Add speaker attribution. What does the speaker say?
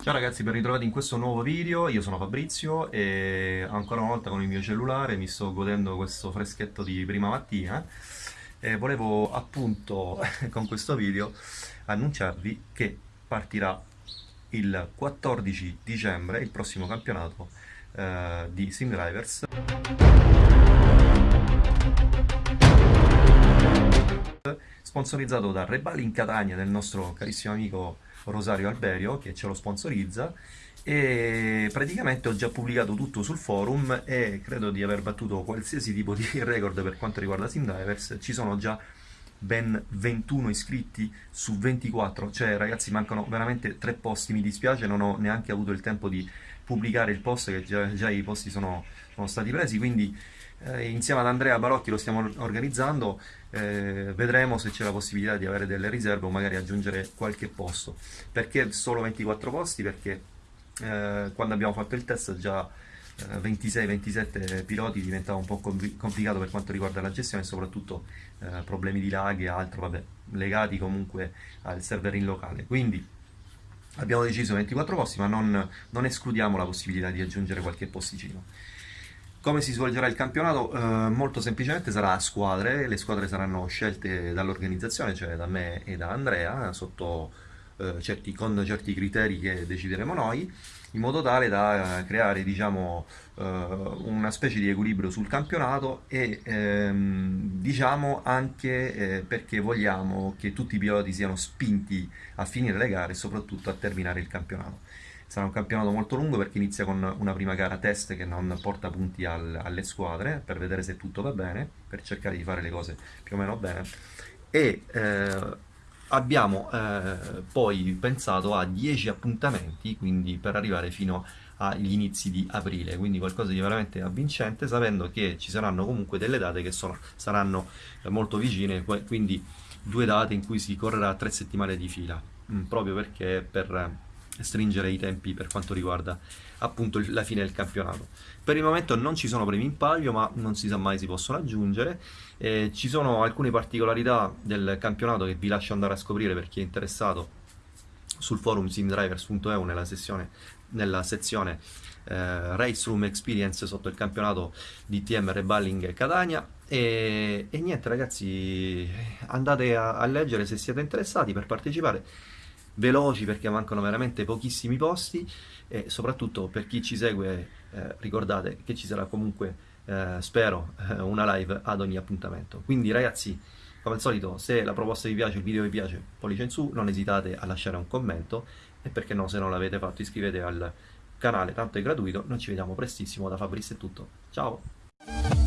Speaker 1: Ciao ragazzi, ben ritrovati in questo nuovo video, io sono Fabrizio e ancora una volta con il mio cellulare mi sto godendo questo freschetto di prima mattina. E volevo appunto con questo video annunciarvi che partirà il 14 dicembre il prossimo campionato eh, di Sim Drivers. Sponsorizzato da Rebali in Catania del nostro carissimo amico Rosario Alberio che ce lo sponsorizza e praticamente ho già pubblicato tutto sul forum e credo di aver battuto qualsiasi tipo di record per quanto riguarda SimDivers ci sono già ben 21 iscritti su 24 cioè ragazzi mancano veramente tre posti mi dispiace non ho neanche avuto il tempo di pubblicare il post che già, già i posti sono, sono stati presi quindi eh, insieme ad Andrea Barocchi lo stiamo organizzando, eh, vedremo se c'è la possibilità di avere delle riserve o magari aggiungere qualche posto. Perché solo 24 posti? Perché eh, quando abbiamo fatto il test già 26-27 eh, piloti diventava un po' complicato per quanto riguarda la gestione soprattutto eh, problemi di lag e altro, vabbè, legati comunque al server in locale. Quindi abbiamo deciso 24 posti, ma non, non escludiamo la possibilità di aggiungere qualche posticino. Come si svolgerà il campionato? Eh, molto semplicemente sarà a squadre, le squadre saranno scelte dall'organizzazione, cioè da me e da Andrea, sotto, eh, certi, con certi criteri che decideremo noi, in modo tale da creare diciamo, eh, una specie di equilibrio sul campionato e ehm, diciamo anche eh, perché vogliamo che tutti i piloti siano spinti a finire le gare e soprattutto a terminare il campionato. Sarà un campionato molto lungo perché inizia con una prima gara test che non porta punti al, alle squadre per vedere se tutto va bene, per cercare di fare le cose più o meno bene. E eh, abbiamo eh, poi pensato a 10 appuntamenti, quindi per arrivare fino agli inizi di aprile, quindi qualcosa di veramente avvincente, sapendo che ci saranno comunque delle date che sono, saranno molto vicine, quindi due date in cui si correrà tre settimane di fila, mm, proprio perché per stringere i tempi per quanto riguarda appunto la fine del campionato. Per il momento non ci sono premi in palio, ma non si sa mai si possono aggiungere. Eh, ci sono alcune particolarità del campionato che vi lascio andare a scoprire per chi è interessato sul forum simdrivers.eu nella, nella sezione eh, Race Room Experience sotto il campionato di TM Reballing Catania e, e, niente ragazzi andate a, a leggere se siete interessati per partecipare veloci perché mancano veramente pochissimi posti e soprattutto per chi ci segue eh, ricordate che ci sarà comunque eh, spero eh, una live ad ogni appuntamento. Quindi ragazzi come al solito se la proposta vi piace il video vi piace pollice in su non esitate a lasciare un commento e perché no se non l'avete fatto iscrivetevi al canale tanto è gratuito noi ci vediamo prestissimo da Fabrizio è tutto. Ciao